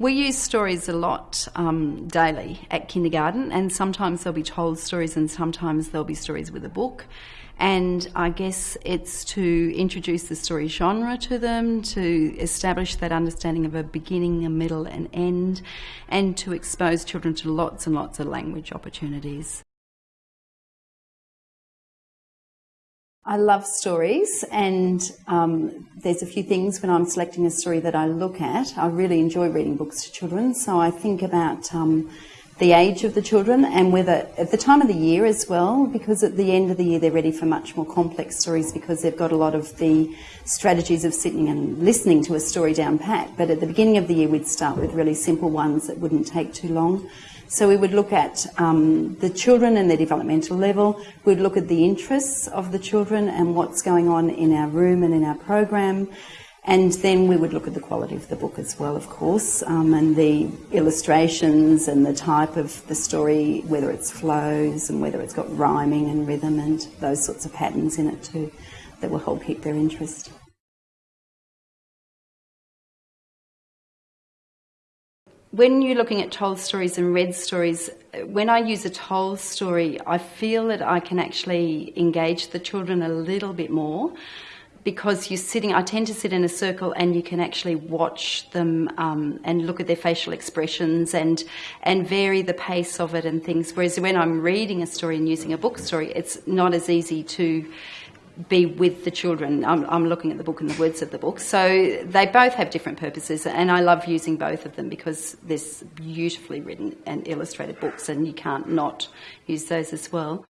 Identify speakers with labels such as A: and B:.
A: We use stories a lot um, daily at kindergarten, and sometimes they'll be told stories, and sometimes there'll be stories with a book. And I guess it's to introduce the story genre to them, to establish that understanding of a beginning, a middle, and end, and to expose children to lots and lots of language opportunities. I love stories, and um, there's a few things when I'm selecting a story that I look at. I really enjoy reading books to children, so I think about um, the age of the children and whether at the time of the year as well, because at the end of the year they're ready for much more complex stories because they've got a lot of the strategies of sitting and listening to a story down pat. But at the beginning of the year, we'd start with really simple ones that wouldn't take too long. So we would look at um, the children and their developmental level. We'd look at the interests of the children and what's going on in our room and in our program. And then we would look at the quality of the book as well, of course, um, and the illustrations and the type of the story, whether it's flows and whether it's got rhyming and rhythm and those sorts of patterns in it too, that will help keep their interest. when you're looking at told stories and read stories, when I use a told story, I feel that I can actually engage the children a little bit more because you're sitting, I tend to sit in a circle and you can actually watch them um, and look at their facial expressions and, and vary the pace of it and things. Whereas when I'm reading a story and using a book story, it's not as easy to be with the children. I'm, I'm, looking at the book and the words of the book. So they both have different purposes, and I love using both of them because there's beautifully written and illustrated books, and you can't not use those as well.